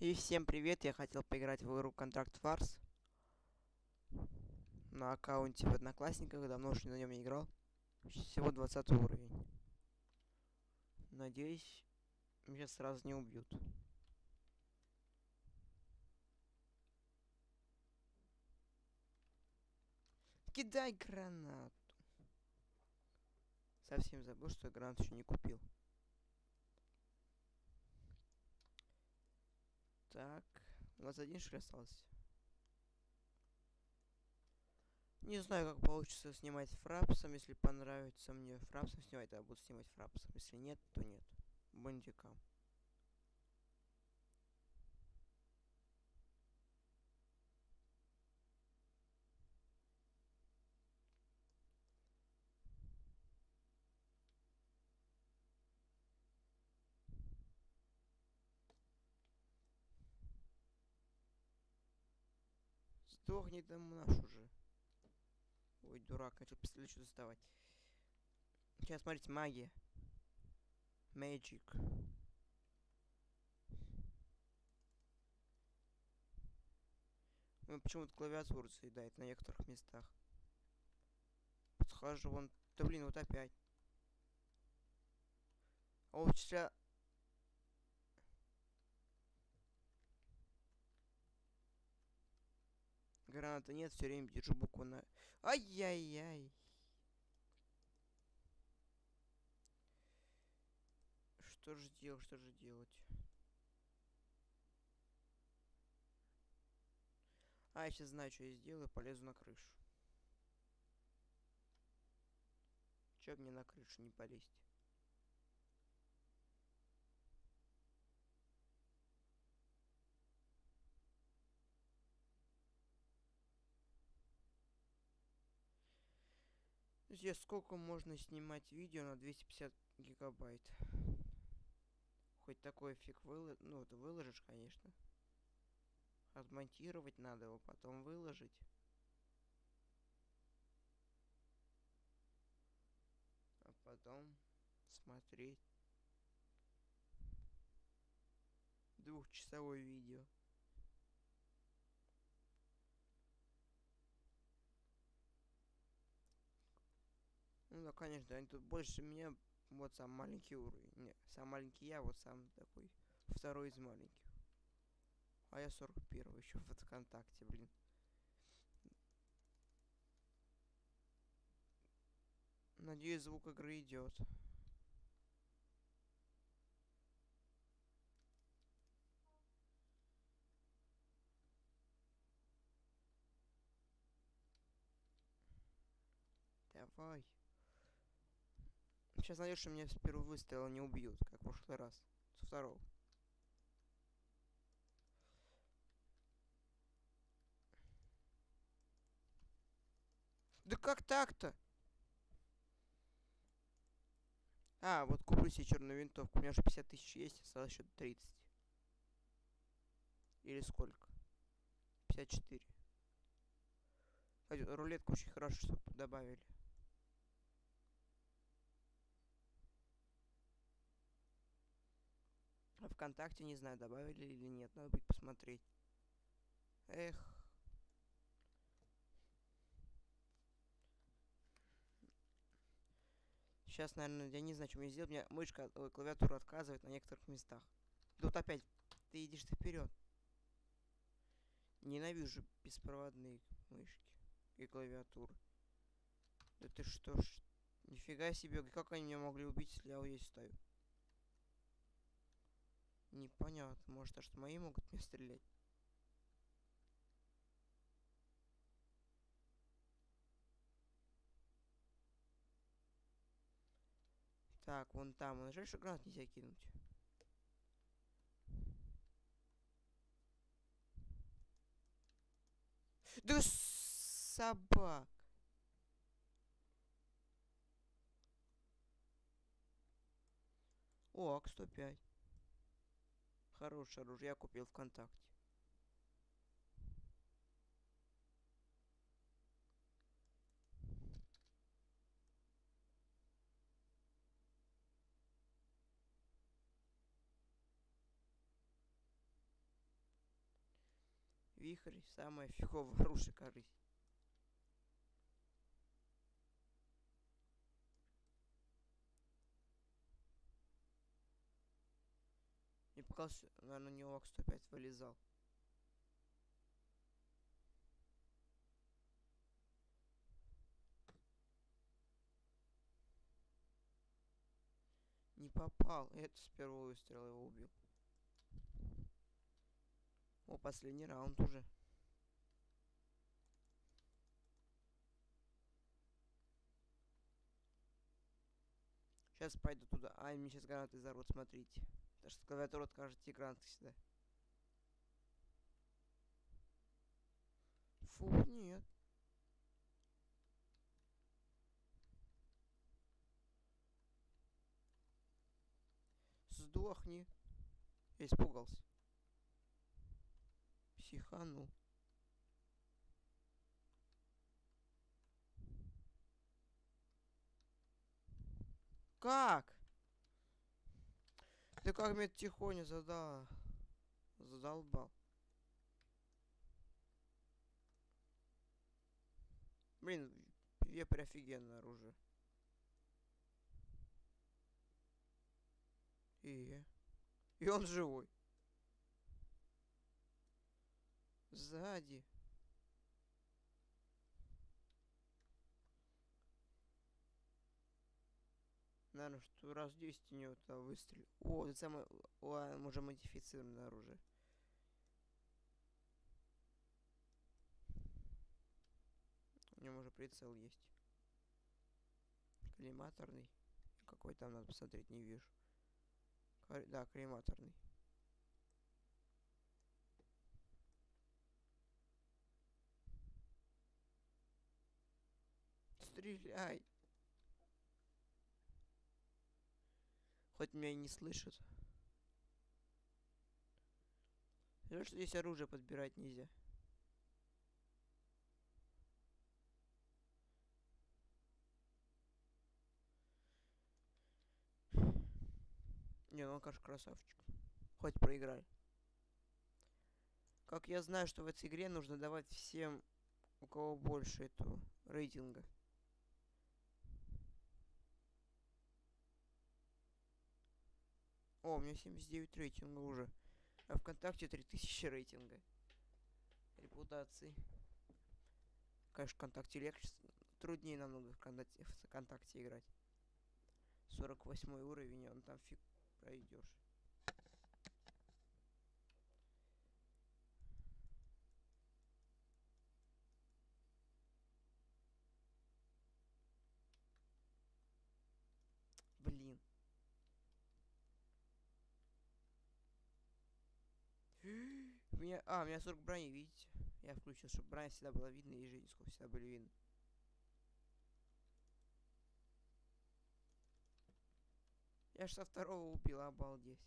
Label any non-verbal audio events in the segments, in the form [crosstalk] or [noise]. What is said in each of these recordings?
И всем привет, я хотел поиграть в игру Контракт Фарс на аккаунте в Одноклассниках, давно уж на нем не играл. Всего 20 уровень. Надеюсь, меня сразу не убьют. Кидай гранату. Совсем забыл, что я гранату еще не купил. Так, у нас один что остался. Не знаю, как получится снимать фрапсом. Если понравится мне фрапсом снимать, то я буду снимать фрапсом. Если нет, то нет. Бандикам. Сдохни там наш уже. Ой, дурак, начал пистолет что доставать. Сейчас, смотрите, магия. Magic. Ну, почему-то клавиатуру заедает на некоторых местах. Подхожу, вон... Да блин, вот опять. О, вчера Граната нет, все время держу букву на... Ай-яй-яй. Что же делать, что же делать? А, я сейчас знаю, что я сделаю, полезу на крышу. Чё мне на крышу не полезть? Здесь сколько можно снимать видео на 250 гигабайт? Хоть такой фиг выложишь. Ну, это выложишь, конечно. Отмонтировать надо его, потом выложить. А потом смотреть. Двухчасовое видео. Да, конечно, они тут больше меня. Вот сам маленький уровень. Не, сам маленький я, вот сам такой. Второй из маленьких. А я 41 еще в ВКонтакте, блин. Надеюсь, звук игры идет. Давай. Сейчас надеюсь, что меня с первого выстрела не убьют, как в прошлый раз. Со второго. Да как так-то? А, вот куплю себе черную винтовку. У меня уже 50 тысяч есть, осталось еще 30. Или сколько? 54. Рулетку очень хорошо, что добавили. А ВКонтакте, не знаю, добавили или нет. Надо будет посмотреть. Эх. Сейчас, наверное, я не знаю, что мне сделать. У меня мышка, клавиатура отказывает на некоторых местах. Вот опять, ты идешь вперед. Ненавижу беспроводные мышки и клавиатуры. Да ты что ж, нифига себе, как они меня могли убить, если я вот здесь стою? Непонятно. Может, а что мои могут мне стрелять? Так, вон там. Он жаль, что гранат нельзя кинуть. Да собак. О, АК-105. Хорошее оружие купил ВКонтакте. Вихрь самое фиговое оружие корысть. Показалось, наверное, него кто опять вылезал. Не попал. Это с первого выстрела его убил. О, последний раунд уже. Сейчас пойду туда. А, мне сейчас гранаты взорвут, смотрите. Потому что клавиатура откажет гранаты сюда. Фу, нет. Сдохни. Я испугался. Психанул. Как? Ты как меня тихоня задал? Задолбал. Блин, вепрь офигенное оружие. И... И он живой. Сзади. Наверное, что раз 10 у него то выстрел. О, это самое... О, уже модифицированное оружие. У него уже прицел есть. Коллиматорный. Какой там надо посмотреть, не вижу. Да, коллиматорный. Стреляй! Хоть меня и не слышат. Жаль, что здесь оружие подбирать нельзя. Не, ну он, конечно, красавчик. Хоть проиграли. Как я знаю, что в этой игре нужно давать всем, у кого больше этого рейтинга. О, у меня 79 рейтинга уже. А ВКонтакте 3000 рейтинга. Репутации. Конечно, ВКонтакте легче. Труднее намного ВКонтакте, ВКонтакте играть. 48 уровень, он там фиг пройдешь. Блин. У меня... А, у меня 40 брони, видите? Я включил, чтобы броня всегда была видна и жизнь всегда были видны. Я ж со второго убил, обалдеть.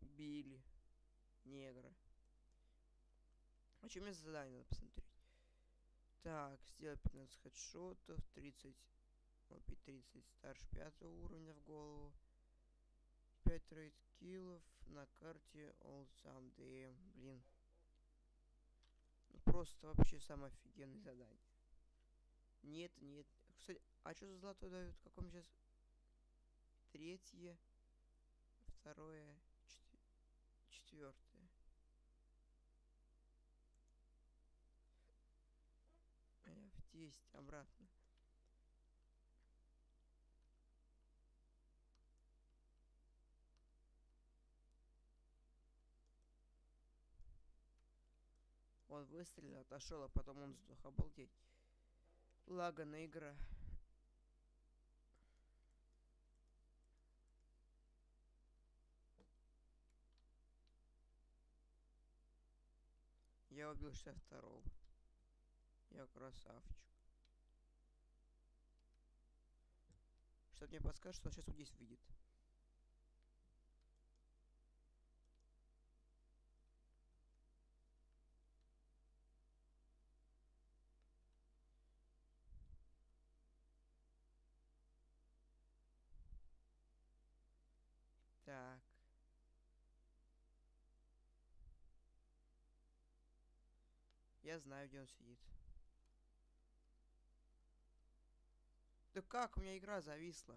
Убили. Негра. А что мне задание надо посмотреть? Так, сделать 15 хедшотов, 30, опять 30 старше 5 уровня в голову. 5 рейд киллов на карте All Someday. Блин. Ну, просто вообще самое офигенное задание. Нет, нет. Кстати, а что за золотой дают? Каком сейчас? Третье, второе, четвертое. 10 обратно. Он выстрелил, отошел, а потом он сдох. Обалдеть. Лагана игра. Я убил 62-го. Я красавчик. Что мне подскажет, что он сейчас вот здесь выйдет. Я знаю, где он сидит. Да как? У меня игра зависла.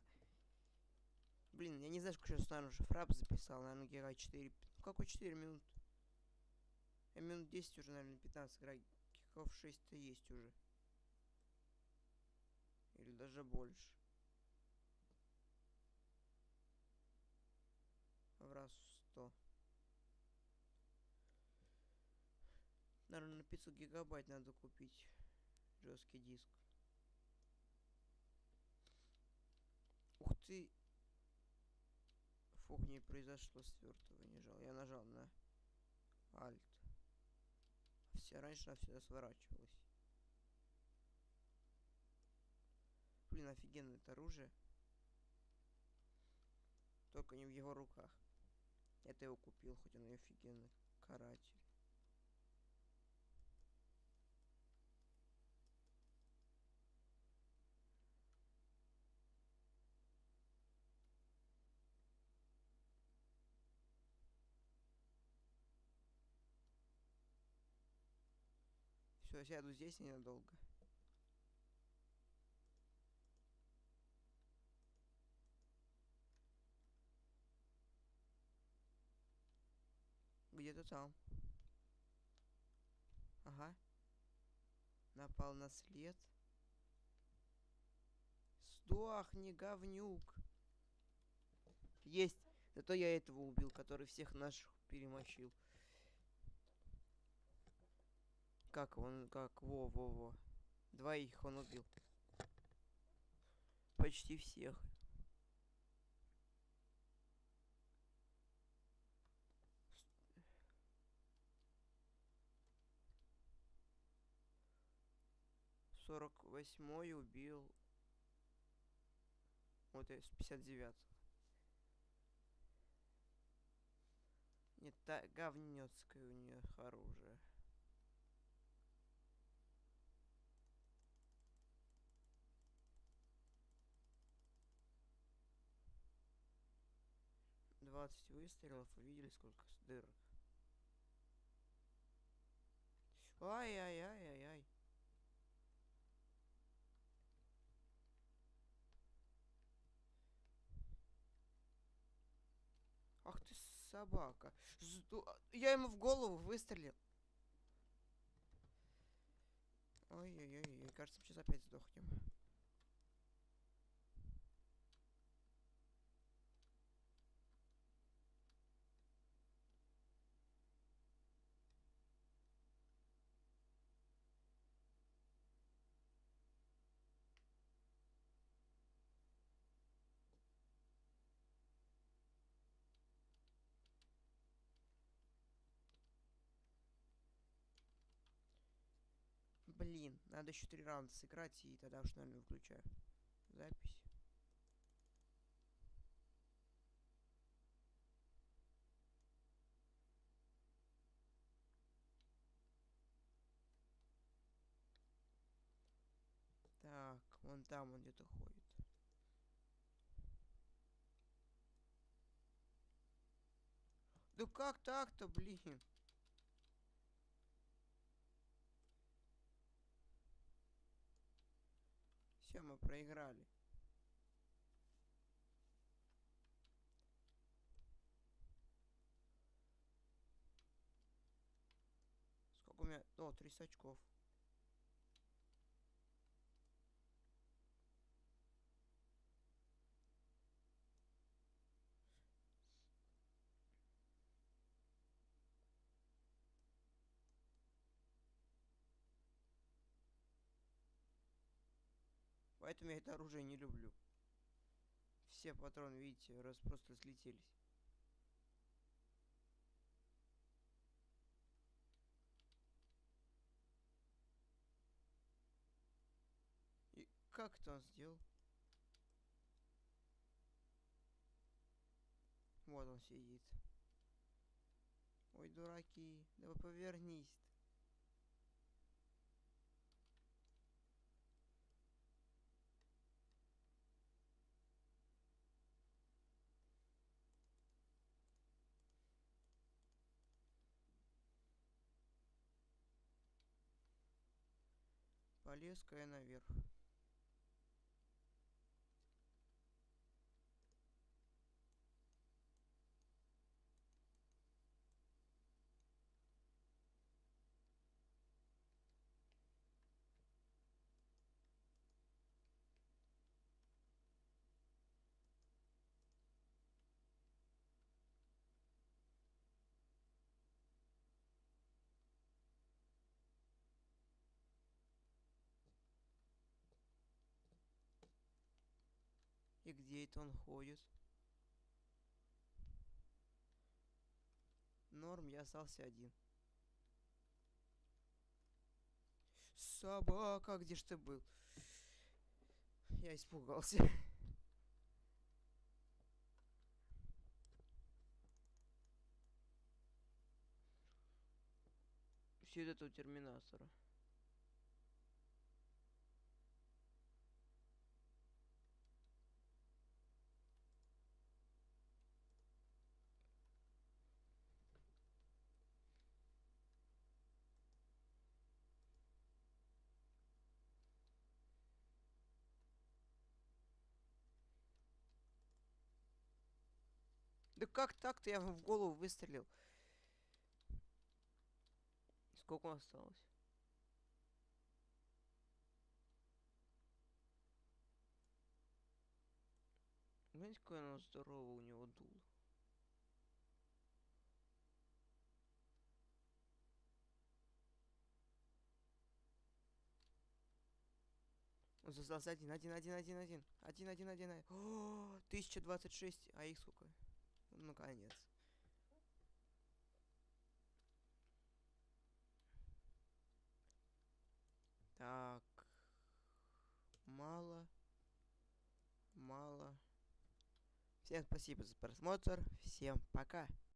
Блин, я не знаю, сколько сейчас, наверное, уже фрап записал. Наверное, гера 4... Ну, какой 4 минут? Я минут 10 уже, наверное, 15 играю. Киков 6-то есть уже. Или даже больше. В раз Наверное, на 500 гигабайт надо купить жесткий диск. Ух ты! Фух, не произошло свертывание, нажал. Я нажал на Alt. Все раньше она всегда сворачивалась. Блин, офигенное это оружие. Только не в его руках. Это его купил, хоть он и офигенный каратель. Все, сяду здесь ненадолго. Где-то там. Ага. Напал на след. Сдохни, говнюк. Есть. Зато я этого убил, который всех наших перемочил. Как он, как, во-во-во. Двоих он убил. Почти всех. Сорок восьмой убил. Вот с 59 Нет, та говнецкое у нее оружие. Двадцать выстрелов, увидели сколько дырок. Ай-яй-яй-яй-яй. Ах ты собака. Жду... Я ему в голову выстрелил. Ой-ой-ой, кажется, сейчас опять сдохнем. Блин, надо еще три раунда сыграть, и тогда уж, наверное, выключаю запись. Так, вон там он где-то ходит. Да как так-то, блин? Все, мы проиграли. Сколько у меня? О, 300 очков. Поэтому я это оружие не люблю. Все патроны, видите, раз просто слетелись. И как это он сделал? Вот он сидит. Ой, дураки, давай повернись. -то. Полез-ка я наверх. Где это он ходит? Норм, я остался один. Собака, где ж ты был? Я испугался. Все это у терминатора. Да как так-то я в голову выстрелил? Сколько осталось? Знаете, какое оно здоровое у него дуло? Он создался один, один, один, один, один. Один, один, один. один. [gasps] О, 1026. А их сколько? Ну, наконец. Так. Мало. Мало. Всем спасибо за просмотр. Всем пока.